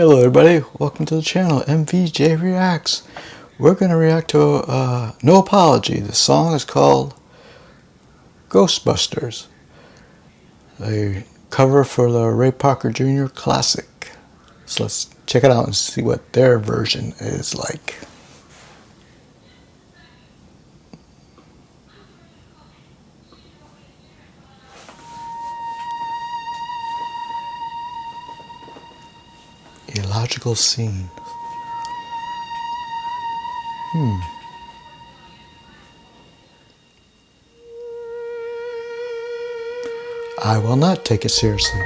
Hello everybody, welcome to the channel MVJ Reacts. We're going to react to uh, No Apology. The song is called Ghostbusters. A cover for the Ray Parker Jr. Classic. So let's check it out and see what their version is like. Illogical scene. Hmm. I will not take it seriously.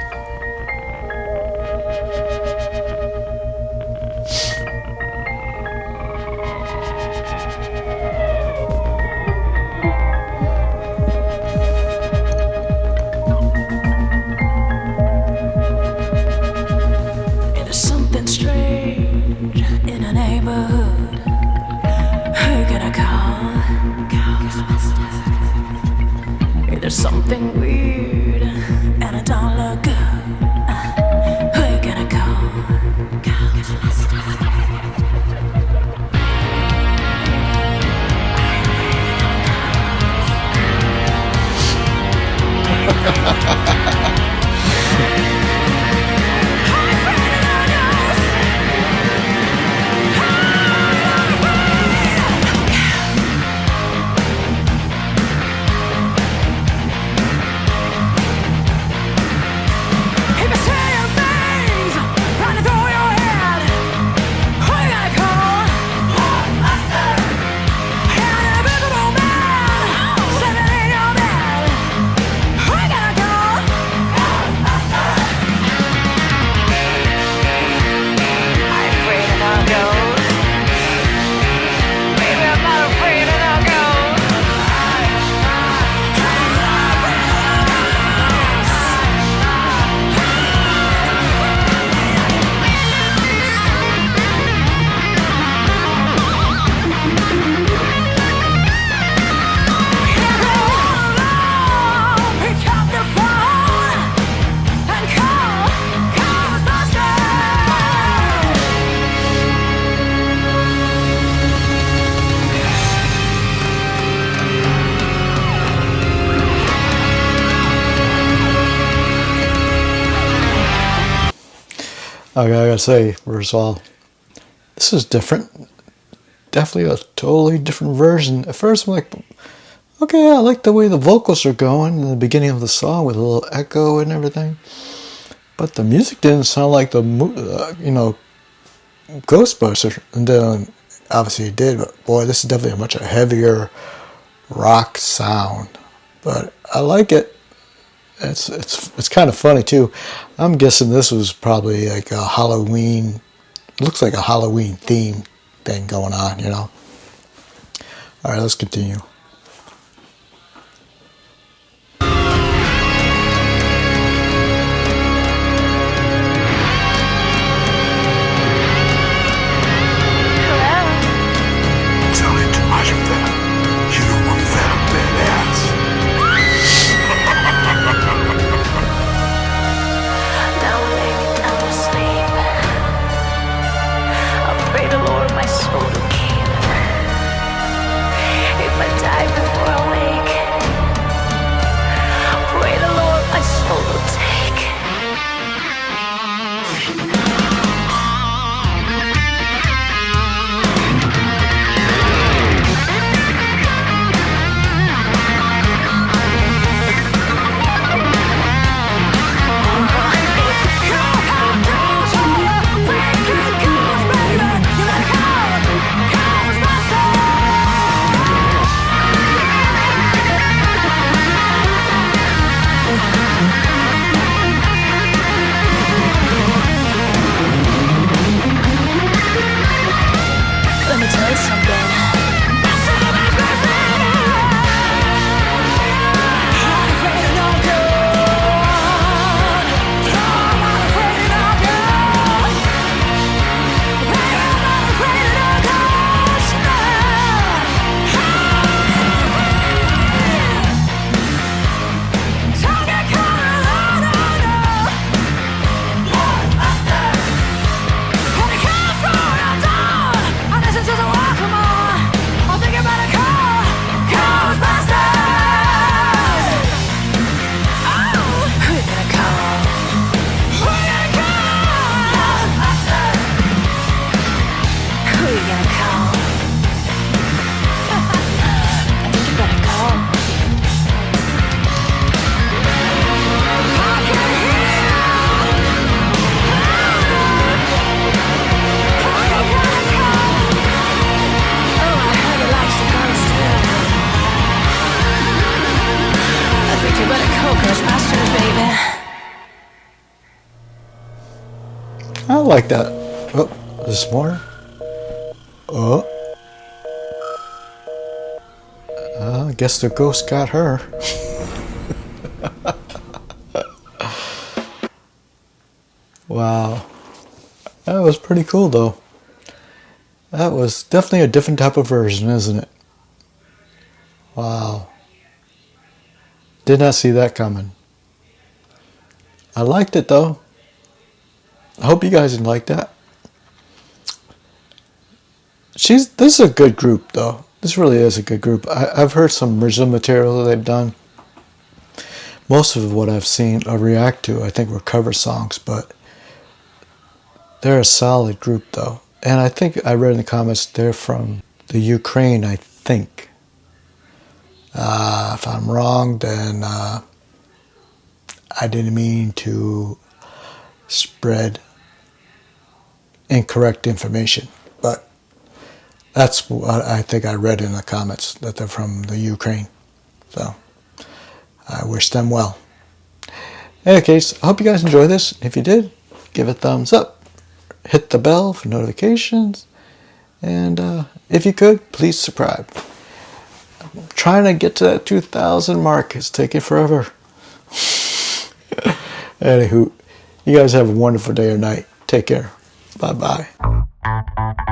Who gonna call? There's something weird Okay, I gotta say, first of all, this is different. Definitely a totally different version. At first, I'm like, okay, I like the way the vocals are going in the beginning of the song with a little echo and everything. But the music didn't sound like the, uh, you know, Ghostbusters. And then, obviously, it did. But boy, this is definitely a much heavier rock sound. But I like it it's it's it's kind of funny too. I'm guessing this was probably like a Halloween. Looks like a Halloween theme thing going on, you know. All right, let's continue. Like that. Oh, this more. Oh. Uh, I guess the ghost got her. wow. That was pretty cool though. That was definitely a different type of version, isn't it? Wow. Did not see that coming. I liked it though. I hope you guys like that. She's this is a good group though. This really is a good group. I, I've heard some original material that they've done. Most of what I've seen or react to, I think, were cover songs, but they're a solid group though. And I think I read in the comments they're from the Ukraine, I think. Uh, if I'm wrong, then uh, I didn't mean to spread incorrect information. But that's what I think I read in the comments that they're from the Ukraine. So I wish them well. In any case, I hope you guys enjoy this. If you did, give it a thumbs up. Hit the bell for notifications. And uh, if you could, please subscribe. I'm trying to get to that 2,000 mark. It's taking forever. Anywho, you guys have a wonderful day or night. Take care. Bye bye.